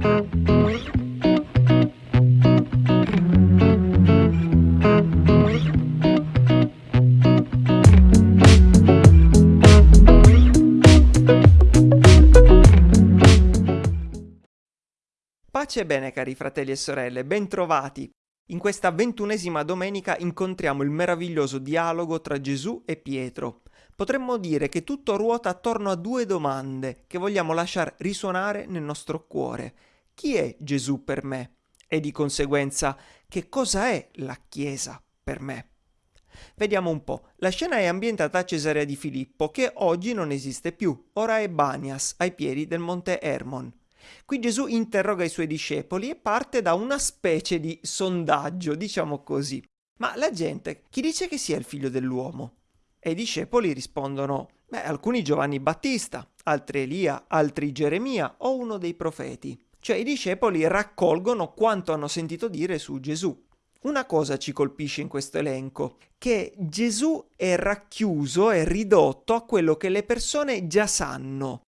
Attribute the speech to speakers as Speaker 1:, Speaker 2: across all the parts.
Speaker 1: Pace e bene cari fratelli e sorelle, bentrovati. In questa ventunesima domenica incontriamo il meraviglioso dialogo tra Gesù e Pietro. Potremmo dire che tutto ruota attorno a due domande che vogliamo lasciare risuonare nel nostro cuore. Chi è Gesù per me? E di conseguenza, che cosa è la Chiesa per me? Vediamo un po'. La scena è ambientata a Cesarea di Filippo, che oggi non esiste più, ora è Banias, ai piedi del monte Hermon. Qui Gesù interroga i suoi discepoli e parte da una specie di sondaggio, diciamo così. Ma la gente, chi dice che sia il figlio dell'uomo? E i discepoli rispondono, beh, alcuni Giovanni Battista, altri Elia, altri Geremia o uno dei profeti. Cioè i discepoli raccolgono quanto hanno sentito dire su Gesù. Una cosa ci colpisce in questo elenco, che Gesù è racchiuso e ridotto a quello che le persone già sanno.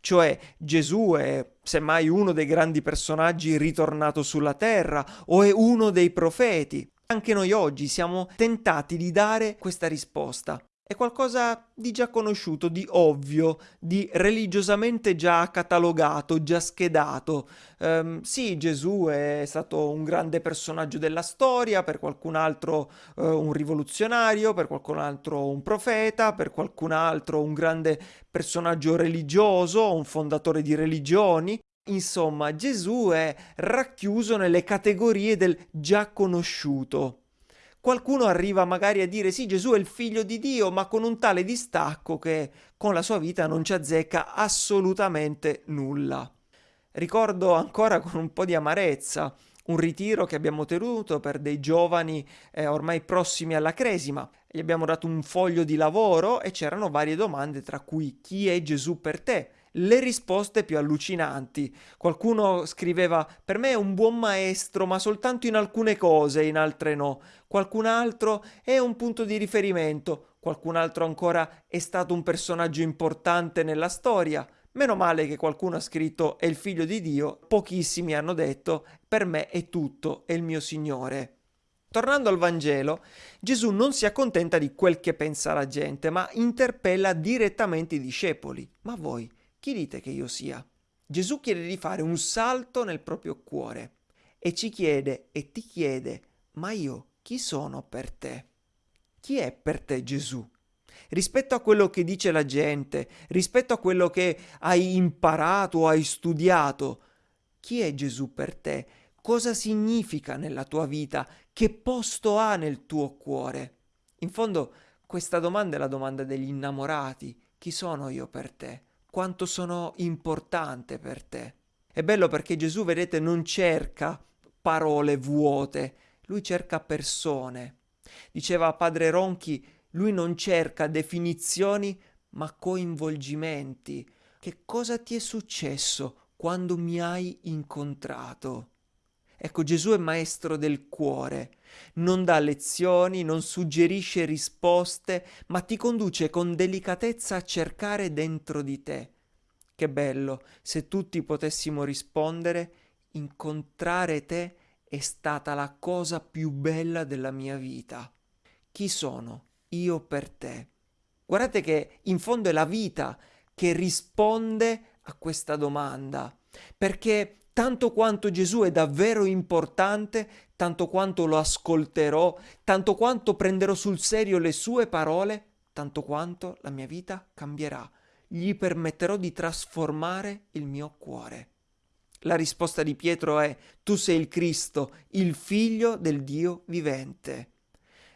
Speaker 1: Cioè Gesù è semmai uno dei grandi personaggi ritornato sulla terra o è uno dei profeti. Anche noi oggi siamo tentati di dare questa risposta. È qualcosa di già conosciuto, di ovvio, di religiosamente già catalogato, già schedato. Um, sì, Gesù è stato un grande personaggio della storia, per qualcun altro uh, un rivoluzionario, per qualcun altro un profeta, per qualcun altro un grande personaggio religioso, un fondatore di religioni. Insomma, Gesù è racchiuso nelle categorie del già conosciuto. Qualcuno arriva magari a dire sì, Gesù è il figlio di Dio, ma con un tale distacco che con la sua vita non ci azzecca assolutamente nulla. Ricordo ancora con un po' di amarezza un ritiro che abbiamo tenuto per dei giovani eh, ormai prossimi alla cresima. Gli abbiamo dato un foglio di lavoro e c'erano varie domande, tra cui chi è Gesù per te? Le risposte più allucinanti. Qualcuno scriveva per me è un buon maestro, ma soltanto in alcune cose, in altre no. Qualcun altro è un punto di riferimento, qualcun altro ancora è stato un personaggio importante nella storia. Meno male che qualcuno ha scritto è il figlio di Dio, pochissimi hanno detto per me è tutto, è il mio Signore. Tornando al Vangelo, Gesù non si accontenta di quel che pensa la gente, ma interpella direttamente i discepoli. Ma voi, chi dite che io sia? Gesù chiede di fare un salto nel proprio cuore e ci chiede e ti chiede, ma io chi sono per te? Chi è per te Gesù? Rispetto a quello che dice la gente, rispetto a quello che hai imparato o hai studiato, chi è Gesù per te? Cosa significa nella tua vita? Che posto ha nel tuo cuore? In fondo, questa domanda è la domanda degli innamorati. Chi sono io per te? Quanto sono importante per te. È bello perché Gesù, vedete, non cerca parole vuote, lui cerca persone. Diceva padre Ronchi, lui non cerca definizioni ma coinvolgimenti. Che cosa ti è successo quando mi hai incontrato? Ecco, Gesù è maestro del cuore, non dà lezioni, non suggerisce risposte, ma ti conduce con delicatezza a cercare dentro di te. Che bello, se tutti potessimo rispondere, incontrare te è stata la cosa più bella della mia vita. Chi sono io per te? Guardate che in fondo è la vita che risponde a questa domanda, perché tanto quanto Gesù è davvero importante, tanto quanto lo ascolterò, tanto quanto prenderò sul serio le sue parole, tanto quanto la mia vita cambierà. Gli permetterò di trasformare il mio cuore. La risposta di Pietro è Tu sei il Cristo, il figlio del Dio vivente.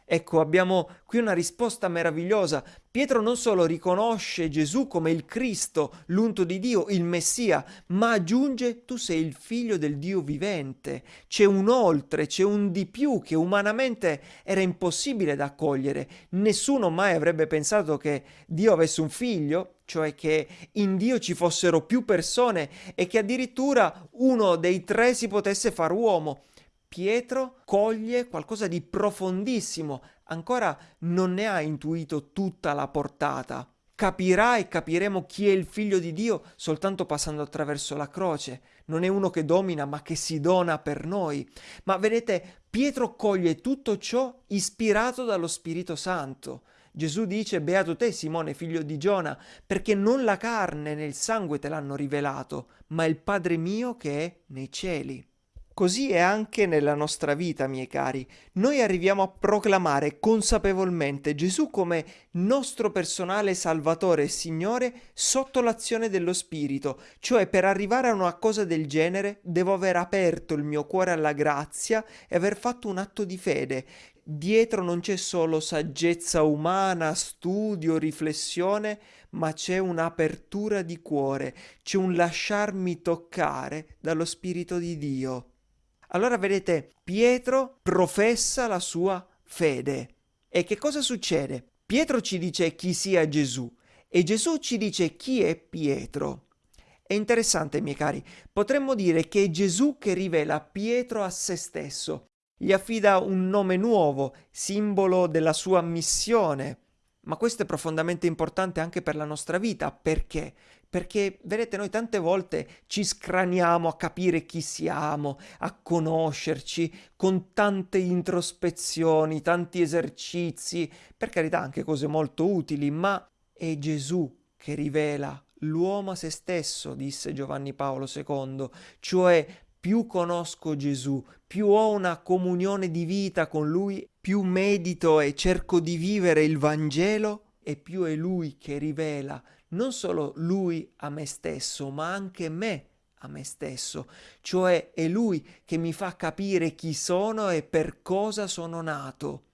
Speaker 1: Ecco, abbiamo qui una risposta meravigliosa. Pietro non solo riconosce Gesù come il Cristo, l'unto di Dio, il Messia, ma aggiunge tu sei il figlio del Dio vivente. C'è un oltre, c'è un di più che umanamente era impossibile da accogliere. Nessuno mai avrebbe pensato che Dio avesse un figlio, cioè che in Dio ci fossero più persone e che addirittura uno dei tre si potesse far uomo. Pietro coglie qualcosa di profondissimo, ancora non ne ha intuito tutta la portata. capirà e capiremo chi è il figlio di Dio soltanto passando attraverso la croce. Non è uno che domina, ma che si dona per noi. Ma vedete, Pietro coglie tutto ciò ispirato dallo Spirito Santo. Gesù dice, beato te Simone, figlio di Giona, perché non la carne né il sangue te l'hanno rivelato, ma il Padre mio che è nei cieli. Così è anche nella nostra vita, miei cari. Noi arriviamo a proclamare consapevolmente Gesù come nostro personale Salvatore e Signore sotto l'azione dello Spirito, cioè per arrivare a una cosa del genere devo aver aperto il mio cuore alla grazia e aver fatto un atto di fede. Dietro non c'è solo saggezza umana, studio, riflessione, ma c'è un'apertura di cuore, c'è un lasciarmi toccare dallo Spirito di Dio. Allora vedete, Pietro professa la sua fede. E che cosa succede? Pietro ci dice chi sia Gesù e Gesù ci dice chi è Pietro. È interessante, miei cari, potremmo dire che è Gesù che rivela Pietro a se stesso, gli affida un nome nuovo, simbolo della sua missione. Ma questo è profondamente importante anche per la nostra vita, perché? Perché vedete noi tante volte ci scraniamo a capire chi siamo, a conoscerci con tante introspezioni, tanti esercizi, per carità anche cose molto utili, ma è Gesù che rivela l'uomo a se stesso, disse Giovanni Paolo II, cioè più conosco Gesù, più ho una comunione di vita con Lui, più medito e cerco di vivere il Vangelo e più è Lui che rivela non solo lui a me stesso, ma anche me a me stesso, cioè è lui che mi fa capire chi sono e per cosa sono nato.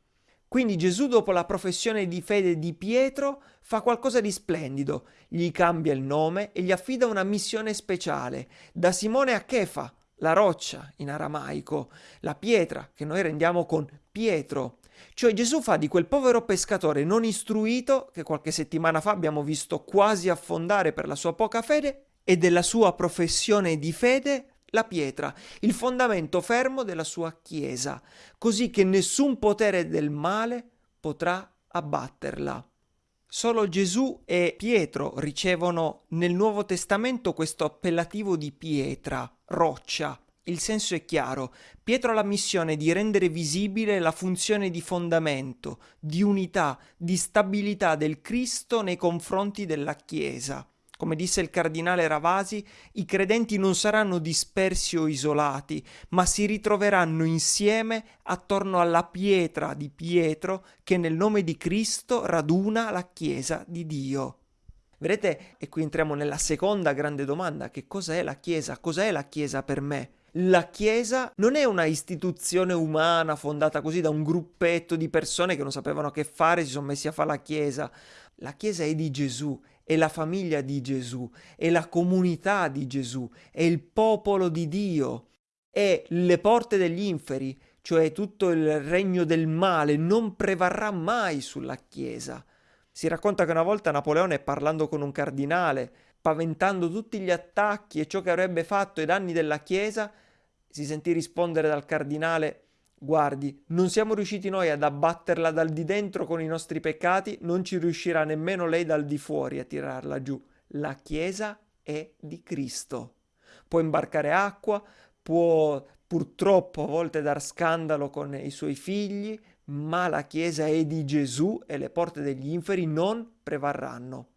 Speaker 1: Quindi Gesù dopo la professione di fede di Pietro fa qualcosa di splendido, gli cambia il nome e gli affida una missione speciale, da Simone a Chefa, la roccia in aramaico, la pietra che noi rendiamo con Pietro, cioè Gesù fa di quel povero pescatore non istruito, che qualche settimana fa abbiamo visto quasi affondare per la sua poca fede, e della sua professione di fede la pietra, il fondamento fermo della sua Chiesa, così che nessun potere del male potrà abbatterla. Solo Gesù e Pietro ricevono nel Nuovo Testamento questo appellativo di pietra, roccia, il senso è chiaro. Pietro ha la missione di rendere visibile la funzione di fondamento, di unità, di stabilità del Cristo nei confronti della Chiesa. Come disse il cardinale Ravasi, i credenti non saranno dispersi o isolati, ma si ritroveranno insieme attorno alla pietra di Pietro che nel nome di Cristo raduna la Chiesa di Dio. Vedete? E qui entriamo nella seconda grande domanda, che cos'è la Chiesa? Cos'è la Chiesa per me? La Chiesa non è una istituzione umana fondata così da un gruppetto di persone che non sapevano che fare, si sono messi a fare la Chiesa. La Chiesa è di Gesù, è la famiglia di Gesù, è la comunità di Gesù, è il popolo di Dio, è le porte degli inferi, cioè tutto il regno del male, non prevarrà mai sulla Chiesa. Si racconta che una volta Napoleone, parlando con un cardinale, paventando tutti gli attacchi e ciò che avrebbe fatto ai danni della Chiesa, si sentì rispondere dal cardinale Guardi, non siamo riusciti noi ad abbatterla dal di dentro con i nostri peccati, non ci riuscirà nemmeno lei dal di fuori a tirarla giù. La Chiesa è di Cristo. Può imbarcare acqua, può purtroppo a volte dar scandalo con i suoi figli, ma la Chiesa è di Gesù e le porte degli inferi non prevarranno.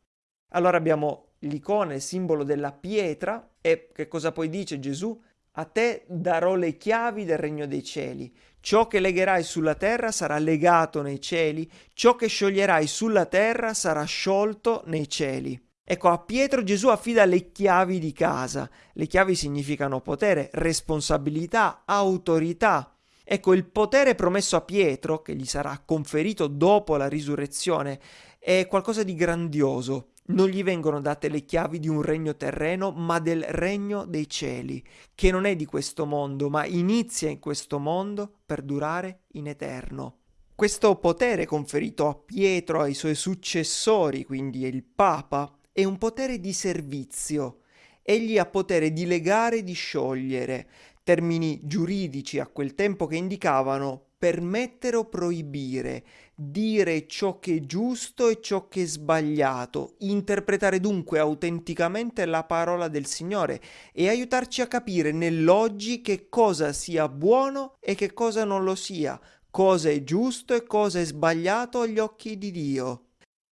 Speaker 1: Allora abbiamo l'icona, il simbolo della pietra, e che cosa poi dice Gesù? A te darò le chiavi del regno dei cieli. Ciò che legherai sulla terra sarà legato nei cieli, ciò che scioglierai sulla terra sarà sciolto nei cieli. Ecco, a Pietro Gesù affida le chiavi di casa. Le chiavi significano potere, responsabilità, autorità. Ecco, il potere promesso a Pietro, che gli sarà conferito dopo la risurrezione, è qualcosa di grandioso non gli vengono date le chiavi di un regno terreno, ma del regno dei cieli, che non è di questo mondo, ma inizia in questo mondo per durare in eterno. Questo potere conferito a Pietro, ai suoi successori, quindi il Papa, è un potere di servizio. Egli ha potere di legare e di sciogliere, termini giuridici a quel tempo che indicavano permettere o proibire, dire ciò che è giusto e ciò che è sbagliato, interpretare dunque autenticamente la parola del Signore e aiutarci a capire nell'oggi che cosa sia buono e che cosa non lo sia, cosa è giusto e cosa è sbagliato agli occhi di Dio.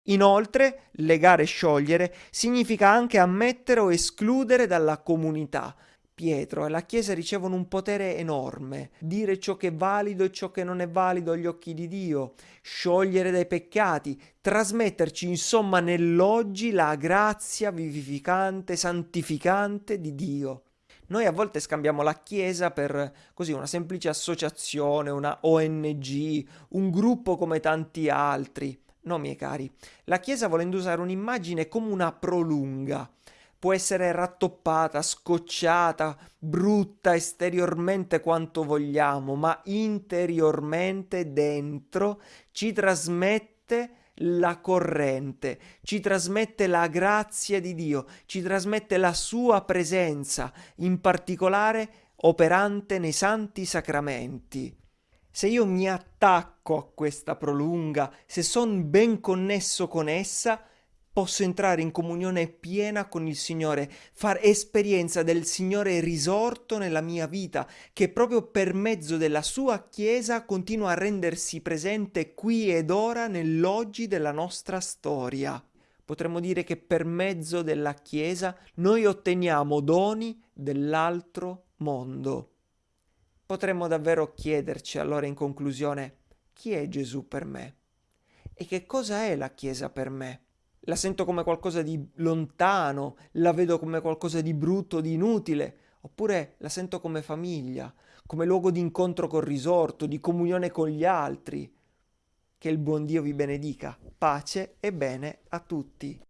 Speaker 1: Inoltre, legare e sciogliere significa anche ammettere o escludere dalla comunità, Pietro e la Chiesa ricevono un potere enorme, dire ciò che è valido e ciò che non è valido agli occhi di Dio, sciogliere dai peccati, trasmetterci insomma nell'oggi la grazia vivificante, santificante di Dio. Noi a volte scambiamo la Chiesa per così una semplice associazione, una ONG, un gruppo come tanti altri. No, miei cari, la Chiesa volendo usare un'immagine come una prolunga, può essere rattoppata, scocciata, brutta esteriormente quanto vogliamo, ma interiormente dentro ci trasmette la corrente, ci trasmette la grazia di Dio, ci trasmette la sua presenza, in particolare operante nei santi sacramenti. Se io mi attacco a questa prolunga, se sono ben connesso con essa, posso entrare in comunione piena con il Signore, far esperienza del Signore risorto nella mia vita, che proprio per mezzo della sua Chiesa continua a rendersi presente qui ed ora nell'oggi della nostra storia. Potremmo dire che per mezzo della Chiesa noi otteniamo doni dell'altro mondo. Potremmo davvero chiederci allora in conclusione chi è Gesù per me? E che cosa è la Chiesa per me? La sento come qualcosa di lontano, la vedo come qualcosa di brutto, di inutile, oppure la sento come famiglia, come luogo di incontro col risorto, di comunione con gli altri. Che il buon Dio vi benedica. Pace e bene a tutti.